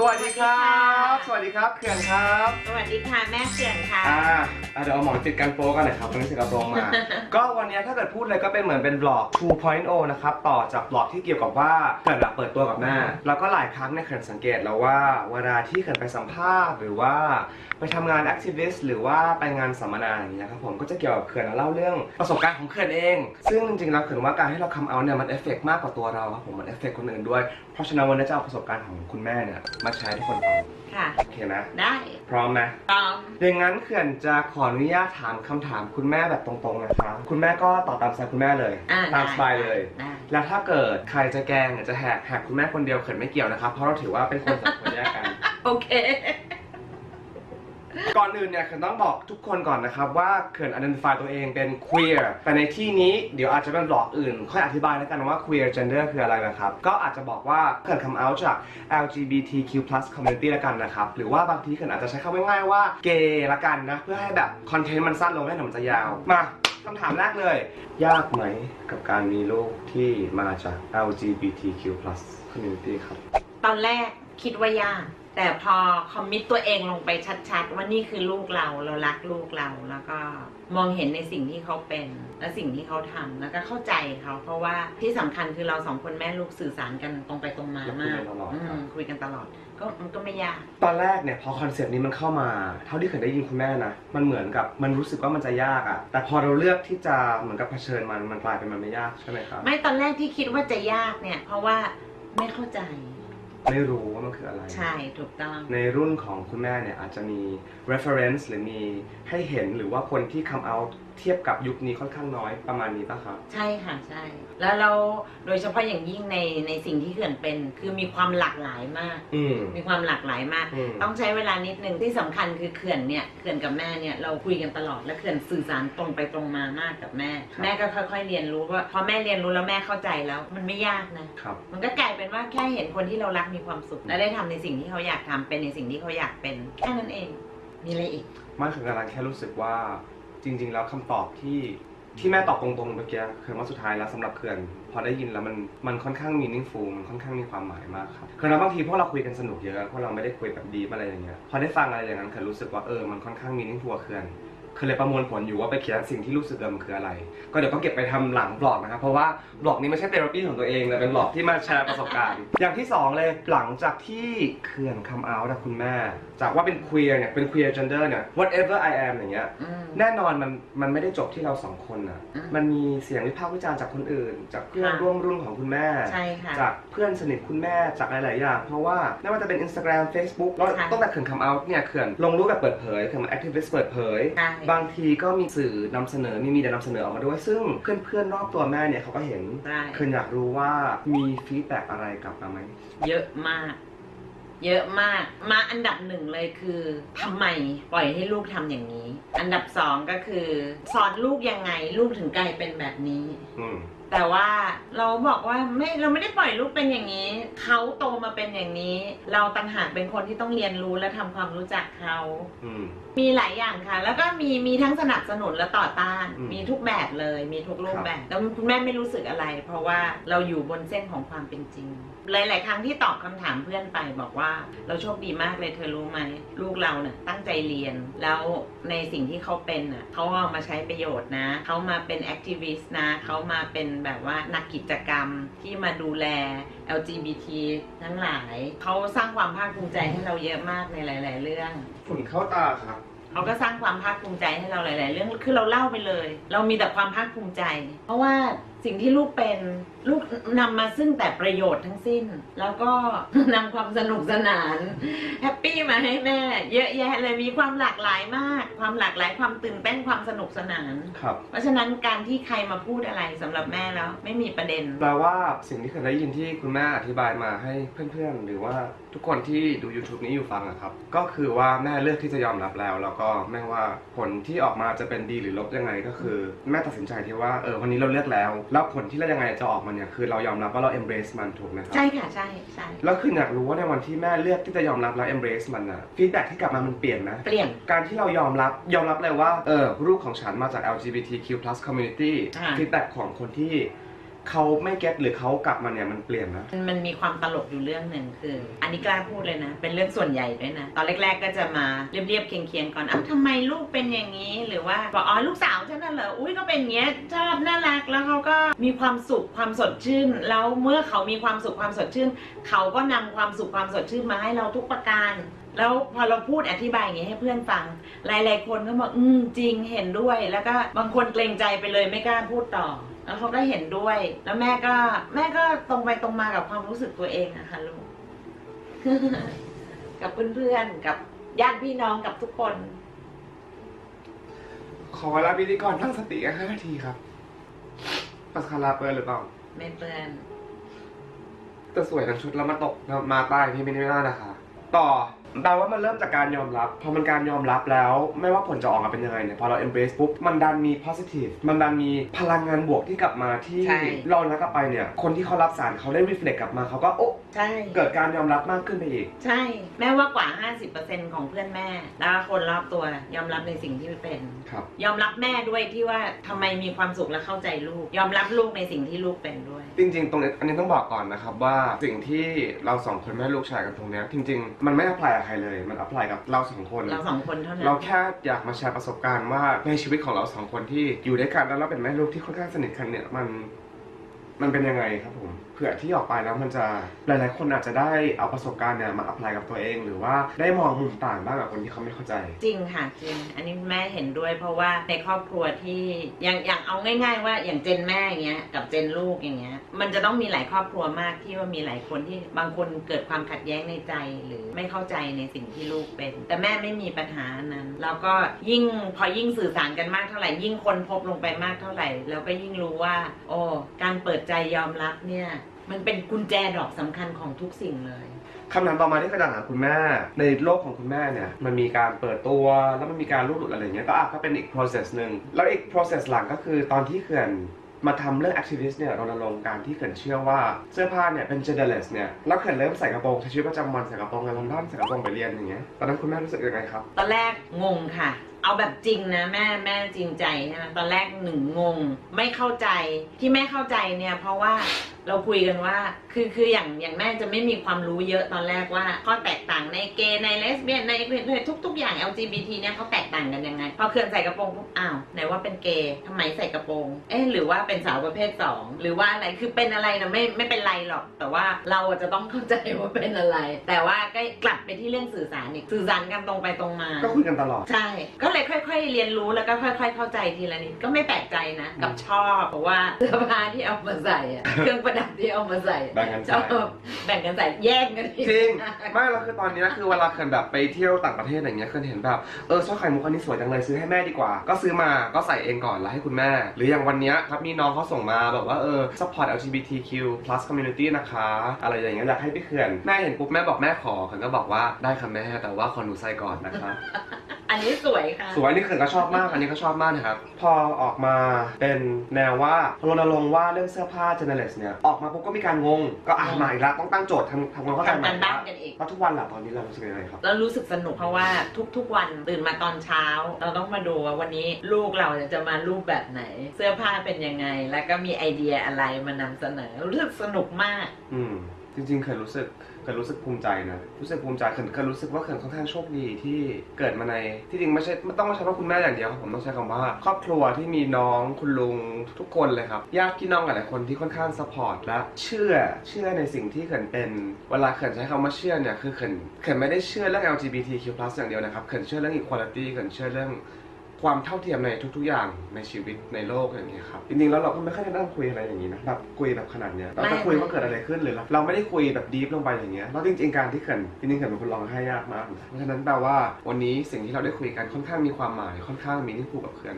สวัสดีครับ สวัสดีครับเขื่อนครับสวัสดีค่ะแม่เขื่อนค่ะอ่าอะเดี๋ยวเอาหมอนปิดกันโป๊กันหน่อยครับวันนี้ใส่กระโปรงมา ก็วันนี้ถ้าเกิดพูดเลยก็เป็นเหมือนเป็น vlog 2.0 นะครับ ต่อจาก vlog ที่เกี่ยวกับว่าเขื่อนอะเปิดตัวกับแม่ แล้วก็หลายครั้งเนี่ยเขื่อนสังเกตแล้วว่าเวลาที่เขื่อนไปสัมภาษณ์หรือว่าไปทำงาน activist หรือว่าไปงานสัมมนาอย่างเงี้ยครับผมก็จะเกี่ยวกับเขื่อนแล้วเล่าเรื่องประสบการณ์ของเขื่อนเอง ซึ่งจริงๆแล้วเขื่อนว่าการให้เรา come out เนี่ยมัน affect มากกว่าตัวเราครับผมมัน affect คนอื่นด้วย เพราะฉะนั้นวันนี้จะเอาประสบการณ์ของคุณแม่เนี่ยมาแชร์ให้ทุกคนฟังค่ะโอเคไหมได้พร้อมไหมพร้อมอย่างนั้นเขื่อนจะขออนุญาตถามคำถามคุณแม่แบบตรงๆนะคะคุณแม่ก็ตอบตามสไตล์คุณแม่เลย อ่าตามสบายเลย ได้ แล้วถ้าเกิดใครจะแกล้งหรือจะแหกแหกคุณแม่คนเดียวเขื่อนไม่เกี่ยวนะครับเพราะเราถือว่าเป็นคนสองคนแยกกัน โอเค ก่อนอื่นเนี่ยเขื่อนต้องบอกทุกคนก่อนนะครับว่าเขื่อน identify ตัวเองเป็น queer แต่ในที่นี้เดี๋ยวอาจจะเป็นบล็อกอื่น ค่อยอธิบายแล้วกันว่า queer gender คืออะไรนะครับ ก็อาจจะบอกว่าเขื่อน come out จาก LGBTQ+ community แล้วกันนะครับ หรือว่าบางทีเขื่อนอาจจะใช้คำง่ายๆว่า gay ละกันนะ เพื่อให้แบบคอนเทนต์มันสั้นลงไม่ให้หนังมันจะยาว มาคำถามแรกเลย ยากไหมกับการมีลูกที่มาจาก LGBTQ+ community ครับ ตอนแรกคิดว่ายาก แต่พอคอมมิตตัวเองลงไปชัดๆ ว่านี่คือลูกเราเรารักลูกเราแล้วก็มองเห็นในสิ่งที่เขาเป็นและสิ่งที่เขาทำแล้วก็เข้าใจเขาเพราะว่าที่สำคัญคือเราสองคนแม่ลูกสื่อสารกันตรงไปตรงมาแล้วคุยมากักนตลอดอืครับมคุยกันตลอดก็มันก็ไม่ยากตอนแรกเนี่ยพอคอนเซปต์นี้มันเข้ามา เท่าที่เคยได้ยินคุณแม่นะมันเหมือนกับมันรู้สึกว่ามันจะยากอะแต่พอเราเลือกที่จะเหมือนกับเผชิญมันมันกลายเป็นมันไม่ยากใช่ไหมครับไม่ตอนแรกที่คิดว่าจะยากเนี่ย เพราะว่าไม่เข้าใจ ไม่รู้ว่ามันคืออะไร ใช่ถูกต้อง ในรุ่นของคุณแม่เนี่ยอาจจะมี reference หรือมีให้เห็นหรือว่าคนที่ come out เทียบกับยุคนี้ค่อนข้างน้อยประมาณนี้ป่ะครับ ใช่ค่ะใช่ แล้วเราโดยเฉพาะอย่างยิ่งในในสิ่งที่เขื่อนเป็น คือมีความหลากหลายมาก อืม มีความหลากหลายมาก อืม ต้องใช้เวลานิดนึงที่สำคัญคือเขื่อนเนี่ยเขื่อนกับแม่เนี่ยเราคุยกันตลอดและเขื่อนสื่อสารตรงไปตรงมามากกับแม่ แม่ก็ค่อยๆเรียนรู้ว่าพอแม่เรียนรู้แล้วแม่เข้าใจแล้ว มันไม่ยากนะ ครับ มันก็กลายเป็นว่าแค่เห็นคนที่เรารักมีความสุข และได้ทำในสิ่งที่เขาอยากทำเป็นในสิ่งที่เขาอยากเป็นแค่นั้นเอง มีอะไรอีกไม่ถึงกำลังแค่รู้สึกว่า จริง ๆ แล้วคำตอบที่ที่แม่ตอบตรงๆเมื่อกี้คือว่าสุดท้ายแล้วสำหรับเขื่อนพอได้ยินแล้วมันมันค่อนข้างมีนิ่งฟูมันค่อนข้างมีความหมายมากครับคือเราบางทีพวกเราคุยกันสนุกเยอะพวกเราไม่ได้คุยแบบดีอะไรอย่างเงี้ยพอได้ฟังอะไรอย่างนั้นเขื่อนรู้สึกว่าเออมันค่อนข้าง meaningful กับเขื่อน คือเลยประมวลผลอยู่ว่าไปเขียนสิ่งที่รู้สึกเดิมนคืออะไร ก็เดี๋ยวต้องเก็บไปทำหลังบล็อกนะครับ เพราะว่าบล็อกนี้ไม่ใช่เทอราปีของตัวเองแต่เป็นบล็อกที่มาแชร์ประสบการณ์ อย่างที่สองเลยหลังจากที่เขื่อน come out นะคุณแม่ จากว่าเป็น queer เนี่ยเป็น queer gender เนี่ย whatever I am อย่างเงี้ยอืมแน่นอนมันมันไม่ได้จบที่เราสองคนนะอืมมันมีเสียงวิพากษ์วิจารณ์จากคนอื่น จากเพื่อนค่ะร่วมรุ่นของคุณแม่ใช่ค่ะจากเพื่อนสนิทคุณแม่จากหลายๆอย่างเพราะว่าไม่ว่าจะเป็น Instagram Facebook แล้วค่ะตั้งแต่เขื่อน come out เนี่ยเขื่อนลงรูปแบบเปิดเผยเขื่อนมา activist เปิดเผยใช่บางทีก็มีสื่อนำเสนอมีมีเดียนำเสนอออกมาด้วย ซึ่งเพื่อนๆรอบตัวแม่เนี่ยเขาก็เห็นใช่เขื่อนอยากรู้ว่ามีฟีดแบ็อะไรกลับมาไหม เยอะมาก เยอะมาก มาอันดับหนึ่งเลยคือทำไมปล่อยให้ลูกทำอย่างนี้ อันดับสองก็คือ สอนลูกยังไง ลูกถึงกลายเป็นแบบนี้ อืม แต่ว่าเราบอกว่าไม่เราไม่ได้ปล่อยลูกเป็นอย่างนี้ เขาโตมาเป็นอย่างนี้ เราต่างหากเป็นคนที่ต้องเรียนรู้และทำความรู้จักเขา อืม มีหลายอย่างค่ะ แล้วก็มีมีทั้งสนับสนุนและต่อต้าน อืมมีทุกแบบเลย มีทุกรูปครับแบบ แล้วคุณแม่ไม่รู้สึกอะไร เพราะว่าเราอยู่บนเส้นของความเป็นจริง หลาย ๆ ครั้งที่ตอบคำถามเพื่อนไปบอกว่า เราโชคดีมากเลยเธอรู้ไหมลูกเราเนะ่ะตั้งใจเรียนแล้วในสิ่งที่เขาเป็นน่ะเขาเอามาใช้ประโยชน์นะเขามาเป็นแอคทิวิสต์นะเขามาเป็นแบบว่านักกิจกรรมที่มาดูแล LGBT ทั้งหลาย เขาสร้างความภาคภูมิใจให้เราเยอะมากในหลาย ๆ เรื่องฝุ่นเข้าตาครับเขาก็สร้างความภาคภูมิใจให้เราหลาย ๆ เรื่อง คือเราเล่าไปเลย เรามีแต่ความภาคภูมิใจ เพราะว่า สิ่งที่ลูกเป็นลูกนำมาซึ่งแต่ประโยชน์ทั้งสิ้น แล้วก็นำความสนุกสนาน แฮปปี้ มาให้แม่ เยอะแยะเลยมีความหลากหลายมาก ความหลากหลายความตื่นเต้นความสนุกสนาน ครับ เพราะฉะนั้นการที่ใครมาพูดอะไรสำหรับแม่แล้วไม่มีประเด็น แปลว่าสิ่งที่เคยได้ยินที่คุณแม่อธิบายมาให้เพื่อนๆ หรือว่าทุกคนที่ดู YouTube นี้อยู่ฟังอะครับ ก็คือว่าแม่เลือกที่จะยอมรับแล้ว แล้วก็แม่ว่าผลที่ออกมาจะเป็นดีหรือลบยังไงก็คือ แม่ตัดสินใจที่ว่าเออวันนี้เราเลือกแล้ว แล้วผลที่เรายังไงจะออกมาเนี่ยคือเรายอมรับว่าเรา embrace มันถูกไหมครับใช่ค่ะใช่ใช่แล้วคืออยากรู้ว่าในวันที่แม่เลือกที่จะยอมรับแล้ว embrace มันอะ feedback ที่กลับมามันเปลี่ยนไหมเปลี่ยน การที่เรายอมรับยอมรับเลยว่าเออลูกของฉันมาจาก LGBTQ+ community ค่ะ feedback ของคนที่ เขาไม่ get หรือเขากลับมาเนี่ยมันเปลี่ยนนะ มันมีความตลกอยู่เรื่องหนึ่งคือ อันนี้กล้าพูดเลยนะ เป็นเรื่องส่วนใหญ่ด้วยนะ ตอนแรก ๆ ก็จะมาเรียบๆเคียงๆก่อนอ้าวทำไมลูกเป็นอย่างนี้ หรือว่าบอกอ๋อลูกสาวฉันน่ะเหรออุ้ยก็เป็นอย่างเงี้ยชอบน่ารักแล้วเขาก็มีความสุขความสดชื่น แล้วเมื่อเขามีความสุขความสดชื่น เขาก็นำความสุขความสดชื่นมาให้เราทุกประการแล้วพอเราพูดอธิบายอย่างนี้ให้เพื่อนฟัง หลาย ๆ คนก็บอกอืมจริงเห็นด้วย แล้วก็บางคนเกรงใจไปเลยไม่กล้าพูดต่อ แล้วเขาก็เห็นด้วย แล้วแม่ก็ แม่ก็ตรงไปตรงมากับความรู้สึกตัวเองอะค่ะลูก กับเพื่อนๆ กับญาติพี่น้องกับทุกคน ขอเวลาพิธีกรตั้งสติกันห้านาทีครับปัสคาราเปิดหรือเปล่า ไม่เปื้อนแต่สวยทั้งชุดแล้วมาตกมาใต้พี่ไม่ได้นะคะ ต่อ แปลว่ามันเริ่มจากการยอมรับ พอมันการยอมรับแล้ว ไม่ว่าผลจะออกมาเป็นยังไงเนี่ยพอเรา embrace ปุ๊บมันดันมี positive มันดันมีพลังงานบวกที่กลับมาที่ใช่ เราแล้วกลับไปเนี่ยคนที่เขารับสารเขาได้ reflect กลับมาเขาก็โอ้ใช่ เกิดการยอมรับมากขึ้นไปอีก ใช่ แม่ว่ากว่า 50%ของเพื่อนแม่ แล้วก็คนรอบตัวยอมรับในสิ่งที่เป็น ครับ ยอมรับแม่ด้วยที่ว่าทำไมมีความสุขและเข้าใจลูก ยอมรับลูกในสิ่งที่ลูกเป็นด้วย จริงๆ ตรงนี้อันนี้ต้องบอกก่อนนะครับว่าสิ่งที่เราสองคนแม่ลูกชายกันตรงเนี้ยจริง ๆ มันไม่ apply กับใครเลย มัน apply กับเราสองคน เราสองคนเท่านั้น เราแค่อยากมาแชร์ประสบการณ์ว่าในชีวิตของเราสองคนที่อยู่ด้วยกันแล้วเราเป็นแม่ลูกที่ค่อนข้างสนิทกันเนี่ยมัน มันเป็นยังไงครับผม เผื่อที่ออกไปแล้วมันจะหลายๆ คนอาจจะได้เอาประสบการณ์เนี่ยมา apply กับตัวเอง หรือว่าได้มองมุมต่างบ้างกับคนที่เขาไม่เข้าใจ จริงค่ะจริง อันนี้แม่เห็นด้วย เพราะว่าในครอบครัวที่อย่างอย่างเอาง่าย ๆ ว่าอย่าง gen แม่อย่างเงี้ยกับ gen ลูกอย่างเงี้ยมันจะต้องมีหลายครอบครัวมากที่ว่ามีหลายคนที่บางคนเกิดความขัดแย้งในใจหรือไม่เข้าใจในสิ่งที่ลูกเป็น แต่แม่ไม่มีปัญหานั้นแล้วก็ยิ่งพอยิ่งสื่อสารกันมากเท่าไหร่ยิ่งค้นพบลงไปมากเท่าไหร่ แล้วก็ยิ่งรู้ว่า โอ้การเปิดใจยอมรับเนี่ย มันเป็นกุญแจดอกสำคัญของทุกสิ่งเลย คำถามต่อมาที่กระดาษหาคุณแม่ ในโลกของคุณแม่เนี่ย มันมีการเปิดตัวแล้วมันมีการรูดหลุดอะไรเงี้ยก็อะก็เป็นอีก process หนึ่งแล้วอีก process หลังก็คือตอนที่เขื่อนมาทำเรื่อง activist เนี่ยรณรงค์การที่เขื่อนเชื่อว่าเสื้อผ้าเนี่ยเป็น genderless เนี่ยแล้วเขื่อนเริ่มใส่กระโปรงใช้ชีวิตประจำวันใส่กระโปรงในลอนดอนใส่กระโปรงไปเรียนอย่างเงี้ยตอนนั้นคุณแม่รู้สึกยังไงครับ ตอนแรกงงค่ะ เอาแบบจริงนะแม่แม่จริงใจใช่ไหมตอนแรกหนึ่งงง ไม่เข้าใจที่แม่เข้าใจเนี่ย เพราะว่าเราคุยกันว่า คือคืออย่างอย่างแม่จะไม่มีความรู้เยอะตอนแรกว่าข้อแตกต่างในเกย์ในเลสเบี้ยนในทุกทุกๆอย่าง LGBT เนี่ยเขาแตกต่างกันยังไงพอเคือนใส่กระโปรงปุ๊บอ้าวไหนว่าเป็นเกย์ทำไมใส่กระโปรงเอ๊ะหรือว่าเป็นสาวประเภทสองหรือว่าอะไรคือเป็นอะไรนะไม่ไม่เป็นไรหรอก แต่ว่าเราอะจะต้องเข้าใจว่าเป็นอะไร แต่ว่าก็กลับไปที่เรื่องสื่อสารอีกสื่อสารกันตรงไปตรงมา ก็คุยกันตลอดใช่ก็เลยค่อย ๆ เรียนรู้แล้วก็ค่อย ๆ เข้าใจทีละนิดก็ไม่แปลกใจนะกับชอบเพราะว่าเสื้อผ้าที่เอามาใส่อะเครื่องประดับที่เอามาใส่แบ่งกันชใส่อบแบ่งกันใส่แย่งกันอีกจริงไม่แล้วคือตอนเนี้ยคือเวลาเขื่อนแบบไปเที่ยวต่างประเทศอย่างเงี้ยเขื่อนเห็นแบบเออสร้อยไข่มุกอันนี้สวยจังเลยซื้อให้แม่ดีกว่า ก็ซื้อมาก็ใส่เองก่อนแล้วให้คุณแม่ หรืออย่างวันเนี้ยครับมีน้องเขาส่งมาแบบว่าเออ support LGBTQ plus community นะคะ อะไรอย่างเงี้ยอยากให้พี่เขื่อนแม่เห็นปุ๊บแม่บอกแม่ขอเขื่อนก็บอกว่าได้ค่ะแม่แต่ว่าขอหนูใส่ก่อนนะคะอั นนี้สวยค่ะ สวยอันนี้เขื่อนก็ชอบมาก อันนี้ก็ชอบมากนะครับ พอออกมาเป็นแนวว่ารณรงค์ว่าเรื่องเสื้อผ้า generalist เนี่ย ออกมาปุ๊บก็มีการงง ก็อ่านมาอีกแล้วต้องตั้งโจทย์ทำทำความเข้าใจใหม่ทำการบ้านกันอีก แล้วทุกวันหล่ะตอนนี้เรารู้สึกยังไงครับแล้วรู้สึกสนุกเพราะว่าทุกๆวันตื่นมาตอนเช้า เราต้องมาดูว่าวันนี้ลูกเราจะมารูปแบบไหน เสื้อผ้าเป็นยังไง แล้วก็มีไอเดียอะไรมานำเสนอรู้สึกสนุกมาก อืม จริงๆ เคยรู้สึกเคยรู้สึกภูมิใจนะรู้สึกภูมิใจเคยเคยรู้สึกว่าเคยค่อนข้างโชคดีที่เกิดมาในที่จริงไม่ใช่ไม่ต้องใช้ว่าคุณแม่อย่างเดียวครับผมต้องใช้คำว่า ครอบครัวที่มีน้องคุณลุงทุกคนเลยครับญาติพี่น้องหลายๆคนที่ค่อนข้างสปอร์ตและเชื่อเชื่อในสิ่งที่เขินเป็นเวลาเขินใช้คำว่าเชื่อเนี่ยคือเขินเขินไม่ได้เชื่อเรื่อง LGBTQ+ อย่างเดียวนะครับเขินเชื่อเรื่อง equality เขินเชื่อเรื่อง ความเท่าเทียมในทุกๆอย่างในชีวิตในโลกอย่างนี้ยครับจริงๆแล้วเราก็ไม่ค่อยได้นั่งคุยอะไรอย่างนี้นะแบบคุยแบบขนาดเนี้ยเราจะคุยว่าเกิดอะไรขึ้นหรือเราเราไม่ได้คุยแบบดีฟลงไปอย่างเงี้ยแล้วจริงๆการที่เขินจริงๆเขินเป็นคนร้องไห้ยากมากนะเพราะฉะนั้นแปลว่าวันนี้สิ่งที่เราได้คุยกันค่อนข้างมีความหมายค่อนข้างมีที่ผูกกับเพื่อน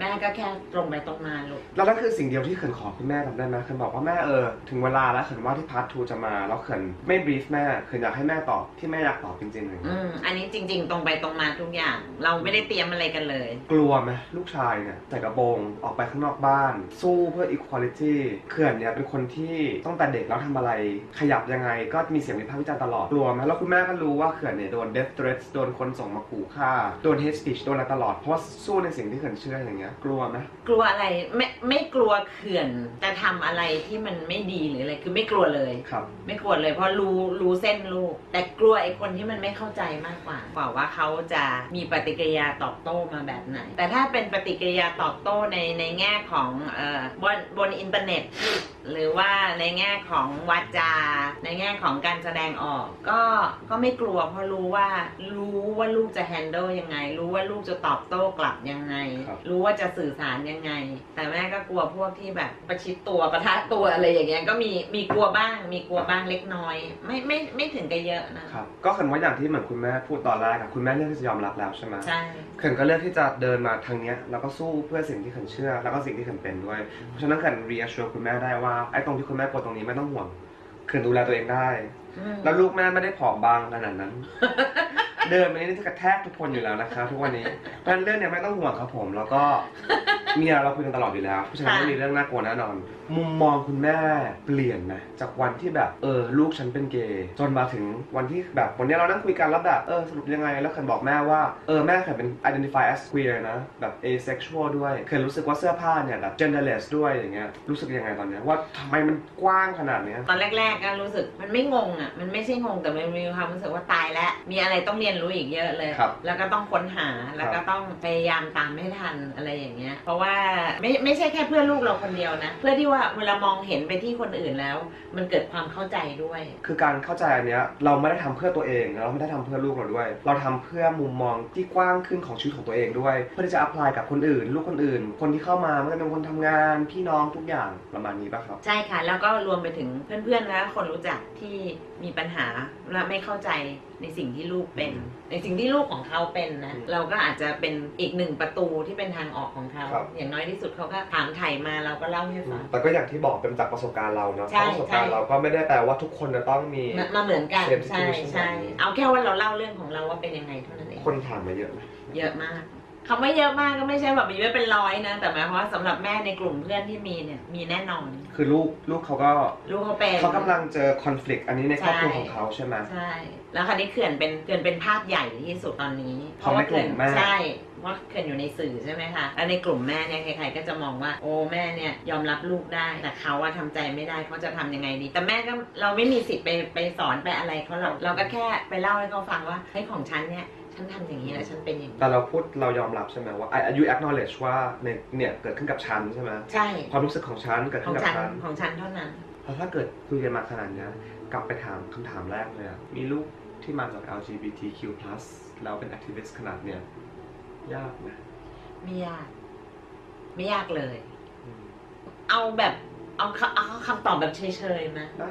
แม่ก็แค่ตรงไปตรงมาลูกแล้วนั่นคือสิ่งเดียวที่เขินขอคุณแม่ทำได้ไหมเขินบอกว่าแม่เออถึงเวลาแล้วเขินว่าที่พาร์ททูจะมาแล้วเขินไม่บรีฟแม่เขินอยากให้แม่ตอบที่แม่อยากตอบจริงๆอย่างอืเงี้ยมอันนี้จริง ๆ ตรงไปตรงมาทุกอย่าง เราไม่ได้เตรียมอะไรกันเลย กลัวไหมลูกชายเนี่ยใส่กระโปรงออกไปข้างนอกบ้าน สู้เพื่อ equality เขื่อนเนี่ยเป็นคนที่ตั้งแต่เด็กแล้วทำอะไร ขยับยังไงก็มีเสียงวิพากษ์วิจารณ์ตลอดกลัวไหมแล้วคุณแม่ก็รู้ว่าเขื่อนเนี่ยโดน death threats โดนคนส่งมาขู่ฆ่าโดน hate speech โดนอะไรตลอดเพราะว่าสู้ในสิ่งที่เขื่อนเชื่ออย่างเงี้ยงี้ยกลัวไหมกลัวอะไรไม่ไม่กลัวเขื่อนจะทำอะไรที่มันไม่ดีหรืออะไรคือไม่กลัวเลย ครับ ไม่กลัวเลยเพราะรู้รู้เส้นลูก แต่กลัวไอ้คนที่มันไม่เข้าใจมากกว่ากว่าว่าเขาจะมีปฏิกิริยาตอบโต้มาแบบไหน แต่ถ้าเป็นปฏิกิริยาตอบโต้ในในแง่ของเอ่อบนบนอินเทอร์เน็ต หรือว่าในแง่ของวาจา ในแง่ของการแสดงออก ก็ก็ไม่กลัวเพราะรู้ว่ารู้ว่าลูกจะแฮนเดิลยังไง รู้ว่าลูกจะตอบโต้กลับยังไง ครับ รู้ว่าจะสื่อสารยังไง แต่แม่ก็กลัวพวกที่แบบ ประชิดตัวประทะตัวอะไรอย่างเงี้ยก็มีมีกลัวบ้าง มีกลัวบ้างเล็กน้อย ไม่ไม่ไม่ถึงกับเยอะนะครับก็เขินว่าอย่างที่เหมือนคุณแม่พูดตอนแรกอะคุณแม่เลือกที่จะยอมรับแล้วใช่ไหมใช่ เขินก็เลือกที่จะเดินมาทางเนี้ยแล้วก็สู้เพื่อสิ่งที่เขินเชื่อ แล้วก็สิ่งที่เขินเป็นด้วย เพราะฉะนั้นเขิน reassure คุณแม่ได้ว่าไอ้ตรงที่คุณแม่กลัวตรงนี้ไม่ต้องห่วงเขินดูแลตัวเองได้อืมแล้วลูกแม่ไม่ได้ผอมบางขนาดนั้น เดินไปนี่จะกระแทกทุกคนอยู่แล้วนะคะทุกวันนี้เพราะฉะนั้นเรื่องเนี้ยไม่ต้องห่วงครับผม แล้วก็มีอะไรเราคุยกันตลอดอยู่แล้วเพราะฉะนั้นไม่มีเรื่องน่ากลัวแน่นอน มุมมองคุณแม่เปลี่ยนไหมจากวันที่แบบเออลูกฉันเป็นเกย์จนมาถึงวันที่แบบวันนี้เรานั่งคุยกันแล้วแบบเออสรุปยังไง แล้วเคนบอกแม่ว่าเออแม่เคนเป็น identify as queer นะแบบ asexual ด้วยเคนรู้สึกว่าเสื้อผ้าเนี่ยแบบ genderless ด้วยอย่างเงี้ยรู้สึกยังไงตอนเนี้ยว่าทำไมมันกว้างขนาดเนี้ยตอนแรกๆก็รู้สึกมันไม่งงอะมันไม่ใช่งงแต่มันมีความรู้สึกว่าตายแล้วมีอะไรต้องเรียนรู้อีกเยอะเลยครับแล้วก็ต้องค้นหาแล้วก็ต้องพยายามตามให้ทันอะไรอย่างเงี้ยเพราะว่าไม่ไม่ใช่แค่เพื่อลูกเราคนเดียวนะ เพื่อที่ว่าเวลามองเห็นไปที่คนอื่นแล้ว มันเกิดความเข้าใจด้วย คือการเข้าใจอันเนี้ยเราไม่ได้ทำเพื่อตัวเองเราไม่ได้ทำเพื่อลูกเราด้วย เราทำเพื่อมุมมองที่กว้างขึ้นของชีวิตของตัวเองด้วย เพื่อที่จะ apply กับคนอื่น ลูกคนอื่น คนที่เข้ามาไม่ว่าจะเป็นคนทำงานพี่น้องทุกอย่างประมาณนี้ป่ะครับ ใช่ค่ะ แล้วก็รวมไปถึงเพื่อนๆและคนรู้จักที่มีปัญหาและไม่เข้าใจ ในสิ่งที่ลูกเป็น ในสิ่งที่ลูกของเขาเป็นนะอืมเราก็อาจจะเป็นอีกหนึ่งประตูที่เป็นทางออกของเขา ครับ อย่างน้อยที่สุดเขาก็ถามไถ่มาเราก็เล่าให้ฟัง แต่ก็อย่างที่บอกเป็นจากประสบการณ์เราเนาะเพใช่ราะประสบการณ์ใช่เราก็ไม่ได้แปลว่าทุกคนจะต้องมี มามาเหมือนกัน Same ใช่ situation ใช่เอาแค่ว่าเราเล่าเรื่องของเราว่าเป็นยังไงเท่านั้นเอง คนถามมาเยอะไหมเยอะมากคำว่าเยอะมากก็ไม่ใช่แบบมีไว้เป็นร้อยนะ แต่หมายความว่าสำหรับแม่ในกลุ่มเพื่อนที่มีเนี่ยมีแน่นอน คือลูกลูกเขาก็ลูกเขาเป็น เขากำลังเจอคอน FLICT อันนี้ในครอบครัวใช่ของเขาใช่ไหม ใช่ แล้วคราวนี้เขื่อนเป็นเขื่อนเป็นภาพใหญ่ที่สุดตอนนี้ของในกลุ่มแม่ใช่เพราะเขื่อนอยู่ในสื่อใช่ไหมคะแล้วในกลุ่มแม่เนี่ยใครๆก็จะมองว่าโอ้แม่เนี่ยยอมรับลูกได้ แต่เขาว่าทำใจไม่ได้เขาจะทำยังไงดี แต่แม่ก็เราไม่มีสิทธิ์ไปไปสอนไปอะไรเขาหรอกเราก็แค่ไปเล่าให้เขาฟังว่าเฮ้ยของฉันเนี่ยฉันทำอย่างนี้แล้วฉันเป็นอย่างนี้แต่เราพูดเรายอมรับใช่ไหมว่าอายุ acknowledge ว่าเนี่ยเนี่ยเกิดขึ้นกับฉันใช่ไหมใช่ความรู้สึกของฉันเกิดขขึ้อนงกับฉันฉันของฉันเท่านั้นเพราะถ้าเกิดคุยกันมาขนาดเนี้ยกลับไปถามคำถามแรกเลยอะมีลูก ที่มาจาก LGBTQ+ แล้วเป็น activist ขนาดเนี้ยยากไหมไม่ยาก ไม่ยากเลย อืมเอาแบบเอาคเอาคำตอบแบบเฉยๆนะได้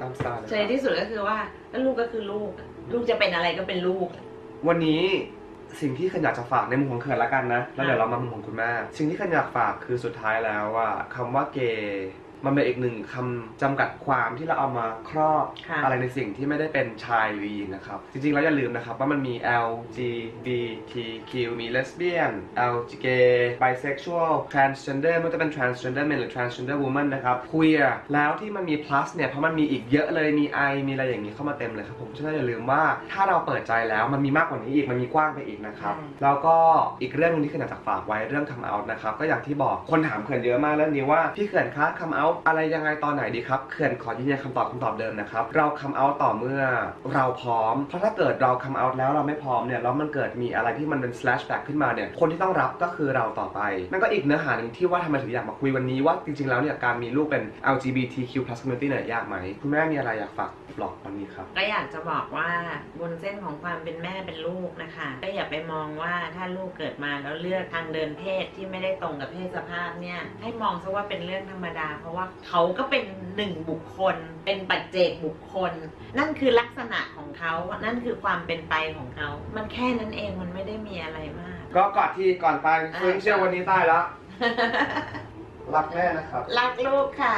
ตามสไตล์เลยเฉยที่สุดก็คือว่าแล้วลูกก็คือลูกอะลูกจะเป็นอะไรก็เป็นลูกอะวันนี้สิ่งที่ขันอยากจะฝากในมุมของเขินละกันนะ แล้วเดี๋ยวเรามามุมของคุณแม่ สิ่งที่ขันอยากฝากคือสุดท้ายแล้วว่าคำว่าเกย์ มันเป็นอีกหนึ่งคำจำกัดความที่เราเอามาครอบค่ะ อะไรในสิ่งที่ไม่ได้เป็นชายหรือหญิงนะครับ จริงๆแล้วอย่าลืมนะครับว่ามันมี LGBTQ มี lesbian LG bisexual transgender ไม่ว่าจะเป็น transgender man หรือ transgender woman นะครับ queer แล้วที่มันมี plus เนี่ย เพราะมันมีอีกเยอะเลยมี I มีอะไรอย่างนี้เข้ามาเต็มเลยครับผมฉะนั้นอย่าลืมว่าถ้าเราเปิดใจแล้วมันมีมากกว่านี้อีกมันมีกว้างไปอีกนะครับแล้วก็อีกเรื่องหนึงที่เขื่อนอยากจะฝากไว้เรื่อง come out นะครับ ก็อย่างที่บอกคนถามเขื่อนเยอะมากเรื่องนี้ว่า พี่เขื่อนคะ come out อะไรยังไงตอนไหนดีครับเขื่อนขอยืนยันคำตอบคำตอบเดิมนะครับ เรา come out ต่อเมื่อเราพร้อม เพราะถ้าเกิดเรา come out แล้วเราไม่พร้อมเนี่ยแล้วมันเกิดมีอะไรที่มันเป็น slash back ขึ้นมาเนี่ยคนที่ต้องรับก็คือเราต่อไปนั่นก็อีกเนื้อหาหนึ่งที่ว่าทำไมถึงอยากมาคุยวันนี้ว่าจริงๆแล้วเนี่ยการมีลูกเป็น LGBTQ+ community เนี่ยยากไหมคุณแม่มีอะไรอยากฝากบอกวันนี้ครับก็อยากจะบอกว่าบนเส้นของความเป็นแม่เป็นลูกนะคะ ก็อย่าไปมองว่าถ้าลูกเกิดมาแล้วเลือกทางเดินเพศที่ไม่ได้ตรงกับเพศสภาพเนี่ยให้มองซะว่าเป็นเรื่องธรรมดาเพราะว่าเขาก็เป็นหนึ่งบุคคล เป็นปัจเจกบุคคล นั่นคือลักษณะของเขานั่นคือความเป็นไปของเขา มันแค่นั้นเองมันไม่ได้มีอะไรมาก ก็กอดที่ก่อนไปอ่าซึ่งเชื่อวันนี้ตายแล้ว รักแม่นะครับรักลูกค่ะ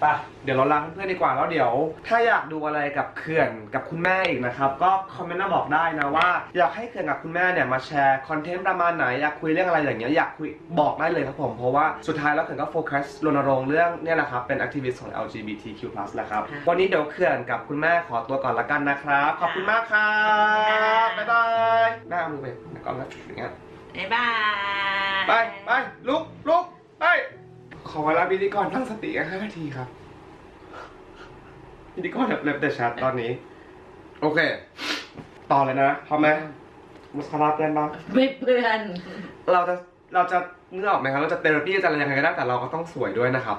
ไปเดี๋ยวเราลาเพื่อนๆดีกว่าแล้วเดี๋ยว ถ้าอยากดูอะไรกับเขื่อนกับคุณแม่อีกนะครับ ก็คอมเมนต์มาบอกได้นะว่า อยากให้เขื่อนกับคุณแม่เนี่ยมาแชร์คอนเทนต์ประมาณไหนอยากคุยเรื่องอะไรอย่างเงี้ยอยากคุยบอกได้เลยครับผมเพราะว่าสุดท้ายแล้วเขื่อนก็โฟกัสรณรงค์เรื่องเนี่ยแหละครับเป็น activist ของ LGBTQ+ แหละครับค่ะวันนี้เดี๋ยวเขื่อนกับคุณแม่ขอตัวก่อนละกันนะครับขอบคุณมากครับค่ะบ๊ายบายแม่เอามือไปในกล้องนะอย่างเงี้ยบ๊ายบายไปไปลุกลุกไปข อเวลาพิธีกรตั้งสติกันห้านาทีครับพิธีกรแบบเล็บแต่ชัดตอนนี้ โอเค ต่อเลยนะพร้อมไหมมุสคาราเพื่อนบ้างไม่เพื่อน เราจะเราจะนึกออกไหมครับเราจะเทอราปีจะอะไรยังไงก็ได้แต่เราก็ต้องสวยด้วยนะครับ